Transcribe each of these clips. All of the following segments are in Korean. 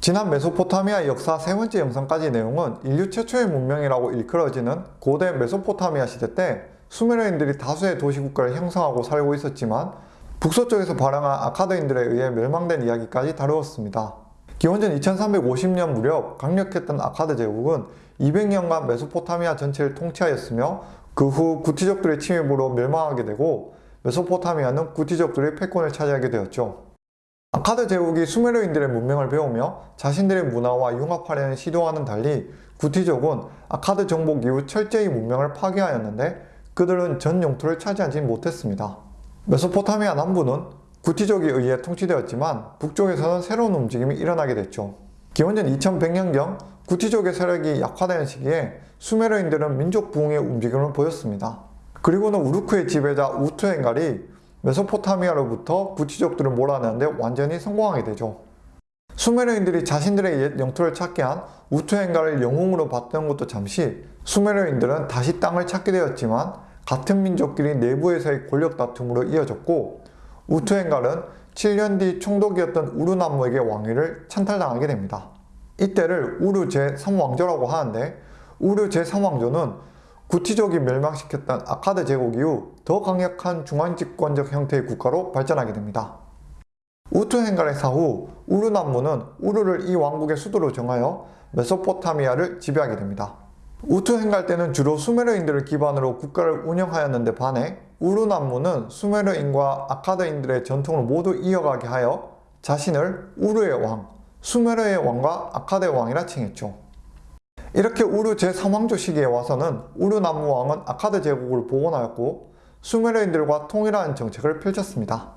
지난 메소포타미아 역사 세 번째 영상까지 내용은 인류 최초의 문명이라고 일컬어지는 고대 메소포타미아 시대 때 수메르인들이 다수의 도시국가를 형성하고 살고 있었지만 북서쪽에서 발행한 아카드인들에 의해 멸망된 이야기까지 다루었습니다. 기원전 2350년 무렵 강력했던 아카드 제국은 200년간 메소포타미아 전체를 통치하였으며 그 후 구티족들의 침입으로 멸망하게 되고 메소포타미아는 구티족들의 패권을 차지하게 되었죠. 아카드 제국이 수메르인들의 문명을 배우며 자신들의 문화와 융합하려는 시도와는 달리 구티족은 아카드 정복 이후 철저히 문명을 파괴하였는데 그들은 전 영토를 차지하지 못했습니다. 메소포타미아 남부는 구티족에 의해 통치되었지만 북쪽에서는 새로운 움직임이 일어나게 됐죠. 기원전 2100년경 구티족의 세력이 약화되는 시기에 수메르인들은 민족 부흥의 움직임을 보였습니다. 그리고는 우르크의 지배자 우투엔갈이 메소포타미아로부터 구티족들을 몰아내는데 완전히 성공하게 되죠. 수메르인들이 자신들의 옛 영토를 찾게 한 우투엔갈을 영웅으로 봤던 것도 잠시 수메르인들은 다시 땅을 찾게 되었지만 같은 민족끼리 내부에서의 권력 다툼으로 이어졌고 우투엔갈은 7년 뒤 총독이었던 우르남무에게 왕위를 찬탈당하게 됩니다. 이때를 우르 제3왕조라고 하는데 우르 제3왕조는 구티족이 멸망시켰던 아카드 제국 이후 더 강력한 중앙집권적 형태의 국가로 발전하게 됩니다. 우투헨갈의 사후 우르 남무는 우르를 이 왕국의 수도로 정하여 메소포타미아를 지배하게 됩니다. 우투헨갈 때는 주로 수메르인들을 기반으로 국가를 운영하였는데 반해 우르 남무는 수메르인과 아카드인들의 전통을 모두 이어가게 하여 자신을 우르의 왕, 수메르의 왕과 아카드의 왕이라 칭했죠. 이렇게 우르 제3왕조 시기에 와서는 우르남무 왕은 아카드 제국을 복원하였고 수메르인들과 통일하는 정책을 펼쳤습니다.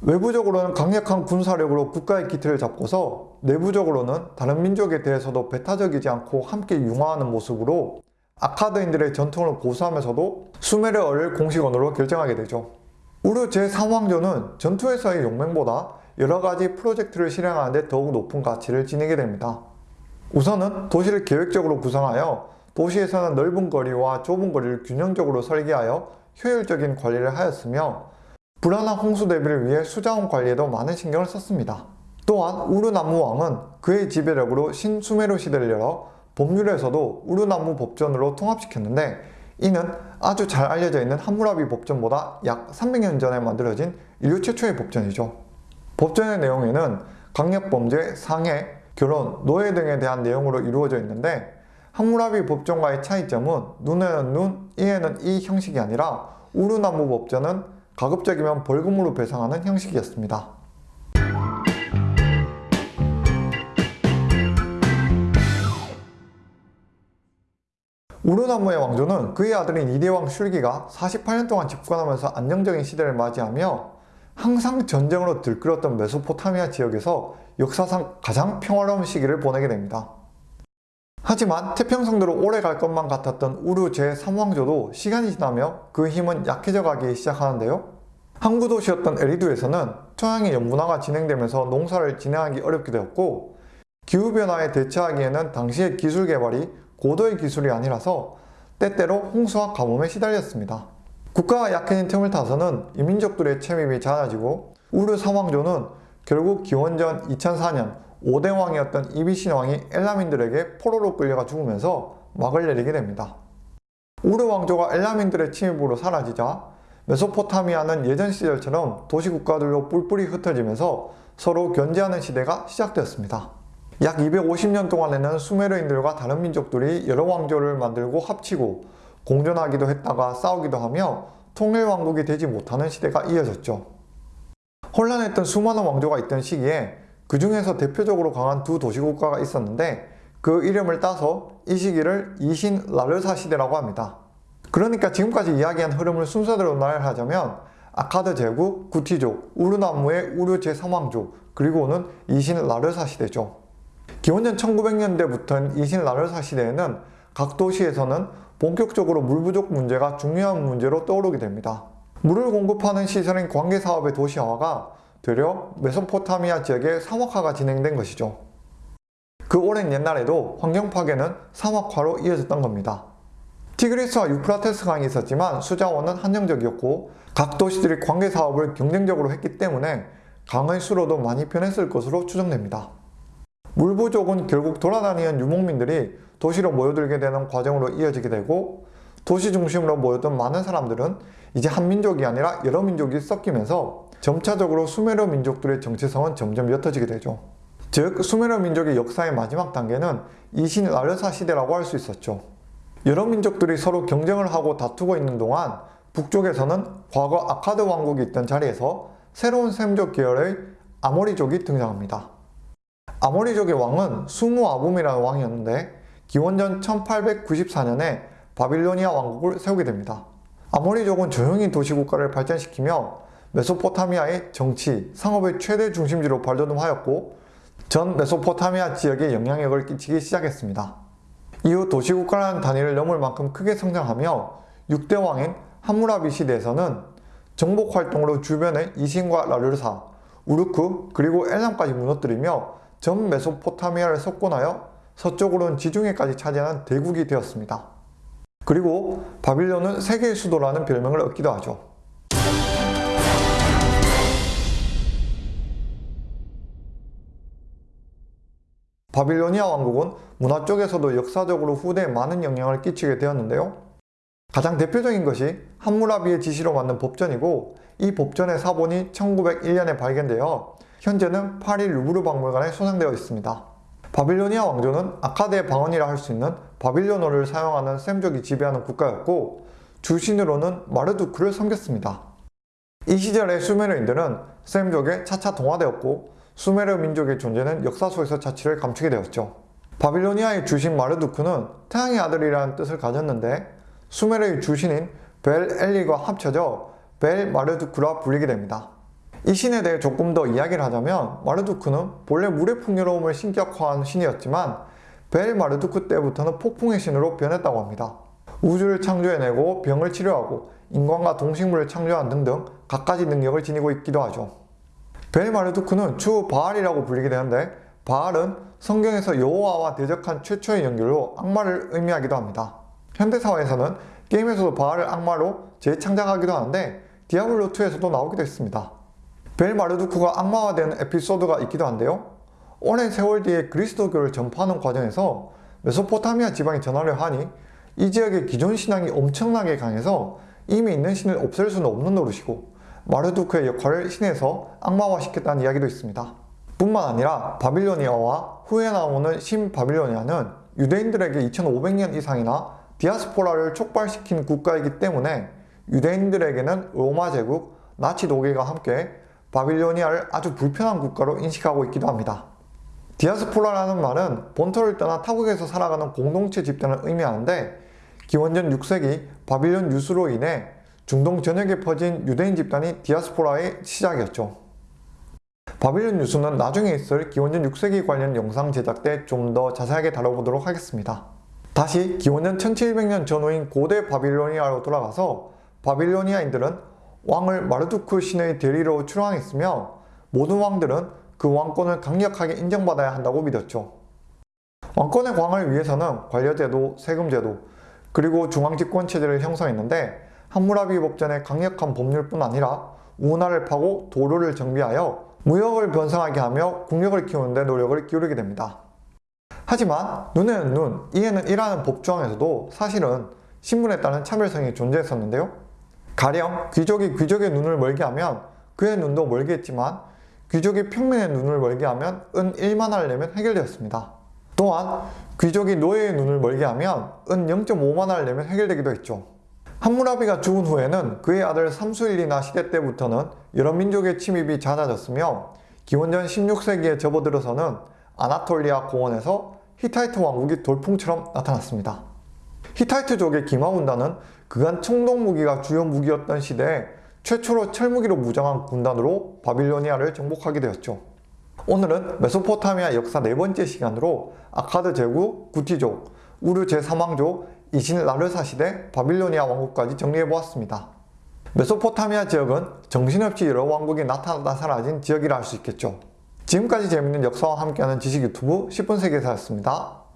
외부적으로는 강력한 군사력으로 국가의 기틀을 잡고서 내부적으로는 다른 민족에 대해서도 배타적이지 않고 함께 융화하는 모습으로 아카드인들의 전통을 고수하면서도 수메르어를 공식 언어로 결정하게 되죠. 우르 제3왕조는 전투에서의 용맹보다 여러가지 프로젝트를 실행하는데 더욱 높은 가치를 지니게 됩니다. 우선은 도시를 계획적으로 구성하여 도시에서는 넓은 거리와 좁은 거리를 균형적으로 설계하여 효율적인 관리를 하였으며 불안한 홍수 대비를 위해 수자원 관리에도 많은 신경을 썼습니다. 또한 우르나무 왕은 그의 지배력으로 신수메르 시대를 열어 법률에서도 우르나무 법전으로 통합시켰는데 이는 아주 잘 알려져 있는 함무라비 법전보다 약 300년 전에 만들어진 인류 최초의 법전이죠. 법전의 내용에는 강력범죄, 상해, 결혼, 노예 등에 대한 내용으로 이루어져 있는데 함무라비 법전과의 차이점은 눈에는 눈, 이에는 이 형식이 아니라 우르나무 법전은 가급적이면 벌금으로 배상하는 형식이었습니다. 우르나무의 왕조는 그의 아들인 이대왕 슐기가 48년 동안 집권하면서 안정적인 시대를 맞이하며 항상 전쟁으로 들끓었던 메소포타미아 지역에서 역사상 가장 평화로운 시기를 보내게 됩니다. 하지만 태평성대로 오래 갈 것만 같았던 우르 제3왕조도 시간이 지나며 그 힘은 약해져 가기 시작하는데요. 항구 도시였던 에리두에서는 토양의 연분화가 진행되면서 농사를 진행하기 어렵게 되었고 기후변화에 대처하기에는 당시의 기술 개발이 고도의 기술이 아니라서 때때로 홍수와 가뭄에 시달렸습니다. 국가가 약해진 틈을 타서는 이민족들의 침입이 잦아지고 우르 사왕조는 결국 기원전 2004년 5대 왕이었던 이비신 왕이 엘라민들에게 포로로 끌려가 죽으면서 막을 내리게 됩니다. 우르 왕조가 엘라민들의 침입으로 사라지자 메소포타미아는 예전 시절처럼 도시국가들로 뿔뿔이 흩어지면서 서로 견제하는 시대가 시작되었습니다. 약 250년 동안에는 수메르인들과 다른 민족들이 여러 왕조를 만들고 합치고 공존하기도 했다가 싸우기도 하며 통일왕국이 되지 못하는 시대가 이어졌죠. 혼란했던 수많은 왕조가 있던 시기에 그 중에서 대표적으로 강한 두 도시국가가 있었는데 그 이름을 따서 이 시기를 이신 라르사 시대라고 합니다. 그러니까 지금까지 이야기한 흐름을 순서대로 나열하자면 아카드 제국, 구티족, 우르나무의 우르 제3왕조, 그리고는 이신 라르사 시대죠. 기원전 1900년대부터인 이신 라르사 시대에는 각 도시에서는 본격적으로 물 부족 문제가 중요한 문제로 떠오르게 됩니다. 물을 공급하는 시설인 관계사업의 도시화가 되려 메소포타미아 지역의 사막화가 진행된 것이죠. 그 오랜 옛날에도 환경 파괴는 사막화로 이어졌던 겁니다. 티그리스와 유프라테스 강이 있었지만 수자원은 한정적이었고 각 도시들이 관계사업을 경쟁적으로 했기 때문에 강의 수로도 많이 변했을 것으로 추정됩니다. 물 부족은 결국 돌아다니는 유목민들이 도시로 모여들게 되는 과정으로 이어지게 되고 도시 중심으로 모였던 많은 사람들은 이제 한 민족이 아니라 여러 민족이 섞이면서 점차적으로 수메르 민족들의 정체성은 점점 옅어지게 되죠. 즉 수메르 민족의 역사의 마지막 단계는 이신 라르사 시대라고 할 수 있었죠. 여러 민족들이 서로 경쟁을 하고 다투고 있는 동안 북쪽에서는 과거 아카드 왕국이 있던 자리에서 새로운 셈족 계열의 아모리족이 등장합니다. 아모리족의 왕은 수무 아붐이라는 왕이었는데 기원전 1894년에 바빌로니아 왕국을 세우게 됩니다. 아모리족은 조용히 도시국가를 발전시키며 메소포타미아의 정치, 상업의 최대 중심지로 발돋움하였고 전 메소포타미아 지역에 영향력을 끼치기 시작했습니다. 이후 도시국가라는 단위를 넘을 만큼 크게 성장하며 6대 왕인 함무라비 시대에서는 정복 활동으로 주변의 이신과 라르사, 우르크 그리고 엘람까지 무너뜨리며 전 메소포타미아를 석권하여 서쪽으로는 지중해까지 차지하는 대국이 되었습니다. 그리고 바빌론은 세계의 수도라는 별명을 얻기도 하죠. 바빌로니아 왕국은 문화 쪽에서도 역사적으로 후대에 많은 영향을 끼치게 되었는데요. 가장 대표적인 것이 함무라비의 지시로 만든 법전이고 이 법전의 사본이 1901년에 발견되어 현재는 파리 루브르 박물관에 소장되어 있습니다. 바빌로니아 왕조는 아카드의 방언이라 할 수 있는 바빌로너를 사용하는 셈족이 지배하는 국가였고 주신으로는 마르두크를 섬겼습니다. 이 시절의 수메르인들은 셈족에 차차 동화되었고 수메르 민족의 존재는 역사 속에서 자취를 감추게 되었죠. 바빌로니아의 주신 마르두크는 태양의 아들이라는 뜻을 가졌는데 수메르의 주신인 벨 엘리가 합쳐져 벨 마르두크라 불리게 됩니다. 이 신에 대해 조금 더 이야기를 하자면 마르두크는 본래 물의 풍요로움을 신격화한 신이었지만 벨 마르두크 때부터는 폭풍의 신으로 변했다고 합니다. 우주를 창조해내고 병을 치료하고 인간과 동식물을 창조한 등등 갖가지 능력을 지니고 있기도 하죠. 벨 마르두크는 추후 바알이라고 불리게 되는데 바알은 성경에서 여호와와 대적한 최초의 연결로 악마를 의미하기도 합니다. 현대사회에서는 게임에서도 바알을 악마로 재창작하기도 하는데 디아블로2에서도 나오기도 했습니다. 벨 마르두크가 악마화되는 에피소드가 있기도 한데요. 오랜 세월 뒤에 그리스도교를 전파하는 과정에서 메소포타미아 지방에 전화를 하니 이 지역의 기존 신앙이 엄청나게 강해서 이미 있는 신을 없앨 수는 없는 노릇이고 마르두크의 역할을 신에서 악마화시켰다는 이야기도 있습니다. 뿐만 아니라 바빌로니아와 후에 나오는 신 바빌로니아는 유대인들에게 2500년 이상이나 디아스포라를 촉발시킨 국가이기 때문에 유대인들에게는 로마 제국, 나치 독일과 함께 바빌로니아를 아주 불편한 국가로 인식하고 있기도 합니다. 디아스포라라는 말은 본토를 떠나 타국에서 살아가는 공동체 집단을 의미하는데 기원전 6세기 바빌론 유수로 인해 중동 전역에 퍼진 유대인 집단이 디아스포라의 시작이었죠. 바빌론 유수는 나중에 있을 기원전 6세기 관련 영상 제작 때 좀 더 자세하게 다뤄보도록 하겠습니다. 다시 기원전 1700년 전후인 고대 바빌로니아로 돌아가서 바빌로니아인들은 왕을 마르두크 신의 대리로 출항했으며 모든 왕들은 그 왕권을 강력하게 인정받아야 한다고 믿었죠. 왕권의 광을 위해서는 관료제도, 세금제도, 그리고 중앙집권체제를 형성했는데 함무라비 법전의 강력한 법률뿐 아니라 운하를 파고 도로를 정비하여 무역을 변성하게 하며 국력을 키우는 데 노력을 기울이게 됩니다. 하지만 눈에는 눈, 이에는 이라는 법조항에서도 사실은 신분에 따른 차별성이 존재했었는데요. 가령 귀족이 귀족의 눈을 멀게 하면 그의 눈도 멀게 했지만 귀족이 평민의 눈을 멀게 하면 은 1만화를 내면 해결되었습니다. 또한 귀족이 노예의 눈을 멀게 하면 은 0.5만화를 내면 해결되기도 했죠. 함무라비가 죽은 후에는 그의 아들 삼수일이나 시대 때부터는 여러 민족의 침입이 잦아졌으며 기원전 16세기에 접어들어서는 아나톨리아 고원에서 히타이트 왕국이 돌풍처럼 나타났습니다. 히타이트족의 기마군단은 그간 청동무기가 주요 무기였던 시대에 최초로 철무기로 무장한 군단으로 바빌로니아를 정복하게 되었죠. 오늘은 메소포타미아 역사 네 번째 시간으로 아카드 제국, 구티족, 우르 제3왕조, 이신 라르사 시대, 바빌로니아 왕국까지 정리해보았습니다. 메소포타미아 지역은 정신없이 여러 왕국이 나타나다 사라진 지역이라 할 수 있겠죠. 지금까지 재밌는 역사와 함께하는 지식 유튜브 10분 세계사였습니다.